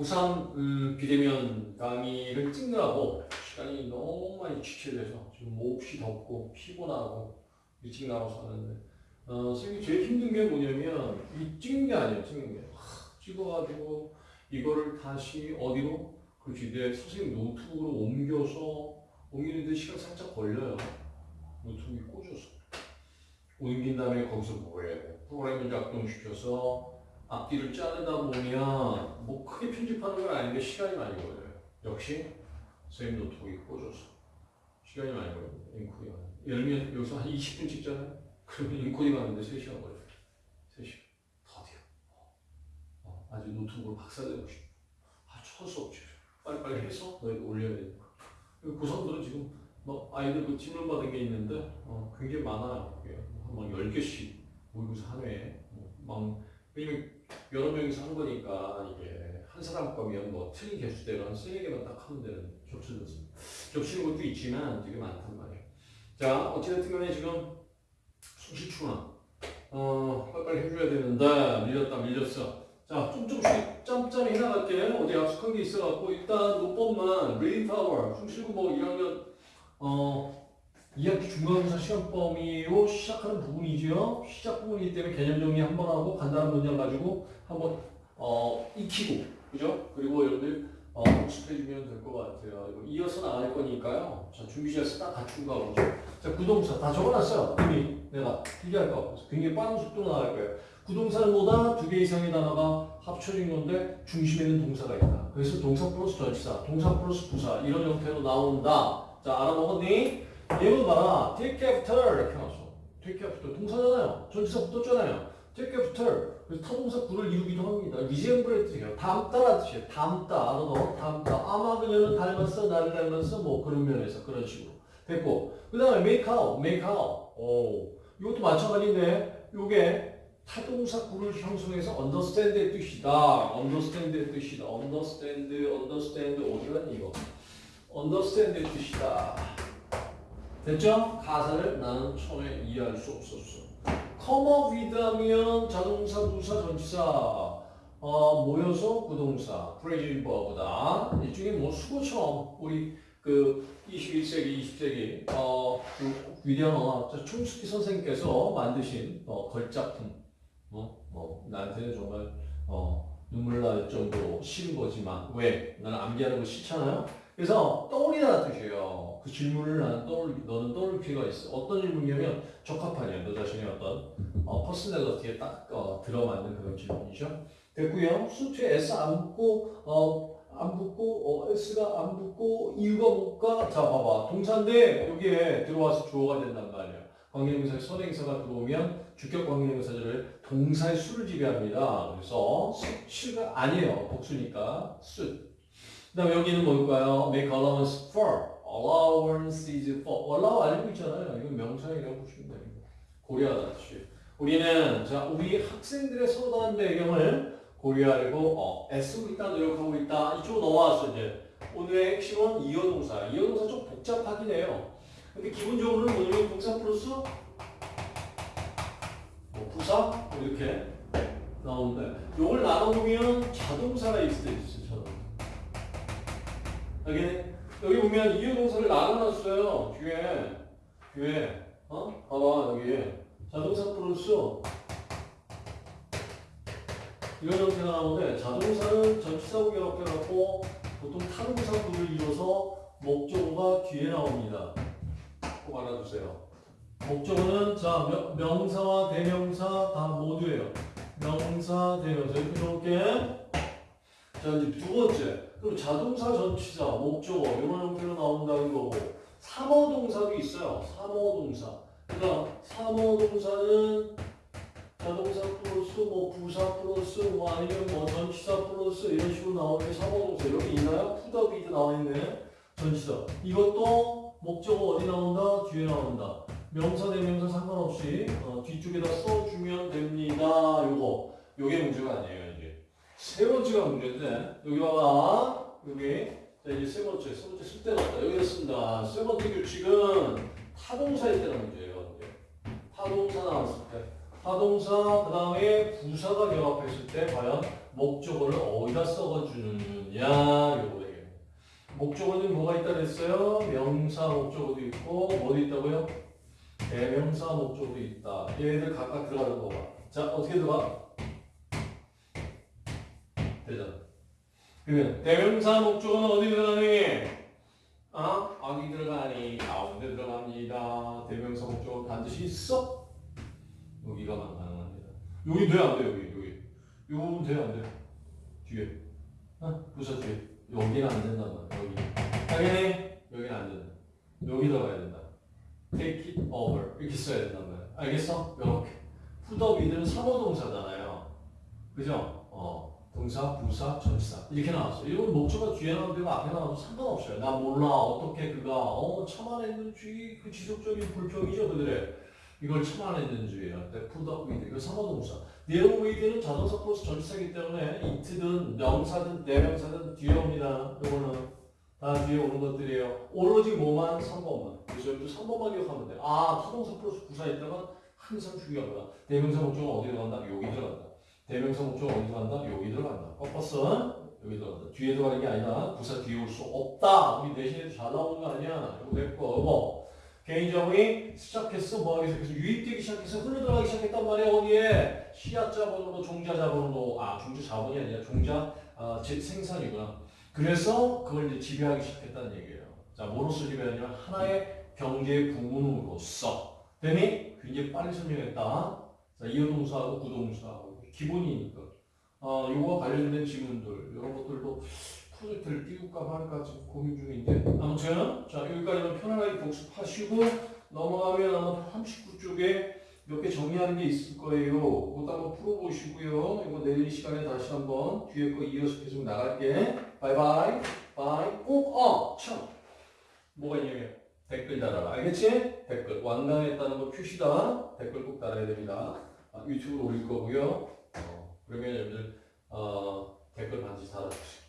고3 음, 비대면 강의를 찍느라고 시간이 너무 많이 지체돼서 지금 몹시 덥고 피곤하고 일찍 나와서 하는데 어, 선생님이 제일 힘든 게 뭐냐면 이 찍는 게 아니에요 찍는 게. 하, 찍어가지고 이거를 다시 어디로? 그렇지. 내 선생님 노트북으로 옮겨서 옮기는데 시간 살짝 걸려요. 노트북이 꽂아서. 옮긴 다음에 거기서 뭐 해야 돼? 프로그램을 작동시켜서 앞뒤를 자르다 보면 뭐 크게 편집하는 건 아닌데 시간이 많이 걸려요. 역시 선생님 노트북이 꽂아서 시간이 많이 걸립니다. 인코딩 하는. 예를 들면 여기서 한 20분 찍잖아요. 그러면 인코딩 하는데 3시간 걸려요. 3시간. 더디어. 어, 아주 노트북으로 박사되고 싶어. 아, 철수 없지. 빨리빨리 해서 너희가 올려야 되니까. 고성들은 지금 뭐 아이들 그 질문 받은 게 있는데 어, 굉장히 많아요. 한번 10개씩 모의고사 한 회에 뭐, 막 왜냐면 여러 명이서 한 거니까 이게 한 사람 거면 뭐 틀린 개수대로 한 세네 개만 딱 하면 되는 겹치는 겹치는 것도 있지만 되게 많단 말이에요. 자 어찌됐든 간에 지금 수시충원 어 빨리빨리 해줘야 되는데 밀렸다 밀렸어. 자좀 조금씩 짬짬이 해나갈게. 어디 약속한 게 있어갖고 일단 노법만 Reading Power 숭실고 뭐 1학년 어 2학기 중간고사 시험 범위로 시작하는 부분이죠. 시작 부분이기 때문에 개념 정리 한 번 하고 간단한 문장 가지고 한번 어, 익히고 그죠? 그리고 여러분들 어, 복습해주면 될 것 같아요. 이어서 나갈 거니까요. 자 준비자에서 딱 갖춘 거 하고 자 구동사 다 적어놨어요. 이미 내가 필기할 거 굉장히 빠른 속도로 나갈 거예요. 구동사는 뭐다? 두 개 이상의 단어가 합쳐진 건데 중심에는 동사가 있다. 그래서 동사 플러스 전치사, 동사 플러스 부사 이런 형태로 나온다. 자 알아먹었니? 예문 봐라. take after 이렇게 나왔어. take after 동사잖아요. 전치사 붙었잖아요. take after 그래서 타동사 구를 이루기도 합니다. 리젠브레트예요. 닮다라는 뜻이에요. 닮다. 알아도 닮다. 아마 그녀는 닮았어. 나를 닮았어. 뭐 그런 면에서 그런 식으로 됐고 그 다음에 make out, make out. 오 이것도 마찬가지인데 요게 타동사 구를 형성해서 understand의 뜻이다. understand의 뜻이다. understand, understand 어디 갔니 이거? understand의 뜻이다. 됐죠? 가사를 나는 처음에 이해할 수 없었어. come up with 하면 자동사, 부사, 전치사 어, 모여서 구동사, phrasal verb다. 일종의 뭐 숙어처럼 우리 그 21세기, 20세기 어, 그 위대한 언어학자 촘스키 선생님께서 만드신 어, 걸작품 어, 뭐 나한테는 정말 어, 눈물 날 정도로 싫은 거지만 왜? 나는 암기하는 거 싫잖아요. 그래서 떠올리다는 뜻이에요. 그 질문을 나는 떠올 너는 떠올 필요가 있어. 어떤 질문이냐면 적합하냐, 너 자신의 어떤 어, personality에 딱 어, 들어맞는 그런 질문이죠. 됐고요. suit에 S 안 붙고 어, 안 붙고 어, S가 안 붙고 이유가 뭘까? 자 봐봐 동사인데 여기에 들어와서 주어가 된단 말이야. 관계동사 선행사가 들어오면 주격 관계동사들을 동사의 수를 지배합니다. 그래서 수가 아니에요. 복수니까 수. 그 다음 여기는 뭘까요? Make allowance for. Allowance is for. allow 알고 있잖아요. 이건 명사이라고 보시면 됩니다. 고려하다 시 우리는 자 우리 학생들의 다른 배경을 고려하려고 어, 애쓰고 있다 노력하고 있다 이쪽으로 넘어왔어 이제 오늘의 핵심은 이어동사 이어동사 좀 복잡하긴 해요 근데 기본적으로는 뭐냐면 동사 플러스 뭐 부사 뭐 이렇게 나오는데 이걸 나눠보면 자동사가 있을 때 있어요 자동사 여기 여기 보면 이어동사를 나눠놨어요 뒤에 뒤에 어? 봐봐 여기 자동사 플러스 이런 형태가 나오는데 자동사는 전치사구 결합해갖고 보통 타동사구를 이뤄서 목적어가 뒤에 나옵니다. 꼭 알아두세요. 목적어는 자 명, 명사와 대명사 다 모두예요. 명사, 대명사 이렇게. 자 이제 두 번째 그럼 자동사, 전치사, 목적어 이런 형태로 나온다는 거고 삼어동사도 있어요. 삼어동사. 그러니까 삼어동사는 자동사 플러스 뭐 부사 플러스 뭐 아니면 뭐 전치사 플러스 이런 식으로 나오는 삼어동사 여기 있나요? put up with 나와 있네. 전치사. 이것도 목적어 어디 나온다? 뒤에 나온다. 명사 대명사 상관없이 어, 뒤쪽에다 써주면 됩니다. 요거 요게 문제가 아니에요 세 번째가 문제인데 여기 봐봐 여기 자 이제 세 번째 세 번째 쓸 데가 없다 여기 씁니다. 세 번째 규칙은 타동사일 때는 문제예요. 이제. 타동사 나왔을 때. 타동사 그 다음에 부사가 결합했을 때 과연 목적어를 어디다 써주느냐 요거 얘기예요. 목적어는 뭐가 있다 그랬어요? 명사 목적어도 있고 뭐도 있다고요? 대명사 목적어도 있다. 얘들 각각 들어가는 거 봐. 자 어떻게 들어가? 되잖아. 그러면 대명사 목적어는 어디 들어가니? 아 어디 들어가니? 가운데 들어갑니다. 대명사 목적어 반드시 있어? 여기가 가능합니다. 여기 돼안 돼? 여기 여기. 요건 돼안 돼? 뒤에. 어? 부서 뒤에. 여기는 안 된단 말이야. 여기. 당연히 여기는 안 된다. 여기 들어가야 된다. Take it over 이렇게 써야 된단 말이야. 알겠어? 이렇게. 푸더위들은 사모 동사잖아요. 그죠? 어. 동사, 부사, 전치사 이렇게 나왔어. 이건 목적어 뒤에 나오는 데고 앞에 나와도 상관없어요. 나 몰라 어떻게 그가 어 참아냈는지 그 지속적인 불평이죠 그들의 이걸 참아냈는지예요. put up with 이거 삼어동사. 내용 with는 자동사 플러스 전치사이기 때문에 it든 명사든 대명사든 뒤에 옵니다. 이거는 다 뒤에 오는 것들이에요. 오로지 뭐만 3번만. 그래서 여기도 3번만 기억하면 돼. 아, 타동사 플러스 부사 있다가 항상 중요하구나. 대명사 목적은 어디 들어간다? 여기 들어간다. 대명사 목적은 어디 들어간다? 여기 들어간다. 꺾었어? 여기 들어간다. 뒤에 들어가는 게 아니라 부사 뒤에 올 수 없다. 우리 내신에도 잘 나오는 거 아니야? 이거 됐고, 뭐. 개인정이 시작했어, 뭐 하기 시작해서 유입되기 시작해서 흘러들어가기 시작했단 말이야, 어디에? 시야 자본으로 종자 자본으로, 아, 종자 자본이 아니라 종자 아, 제, 생산이구나. 그래서 그걸 이제 지배하기 시작했다는 얘기예요. 자, 뭐로서 지배하냐면 하나의 경제 부문으로서. 되니? 굉장히 빨리 설명했다. 자, 이어 동사하고 구동사하고 기본이니까. 어, 요거와 관련된 지문들, 이런 것들도 프로젝트를 띄울까 말까 지금 고민 중인데. 아무튼, 자, 여기까지는 편안하게 복습하시고, 넘어가면 아마 39쪽에 몇 개 정리하는 게 있을 거예요. 그것도 한번 풀어보시고요. 이거 내일 시간에 다시 한번 뒤에 거 이어서 계속 나갈게. Bye bye. Bye. 꼭, 어, 참. 뭐가 있냐면 댓글 달아라. 알겠지? 댓글. 완강했다는 거 표시다. 댓글 꼭 달아야 됩니다. 아, 유튜브로 올릴 거고요. 어, 그러면 여러분들 어, 댓글 반드시 달아주시고.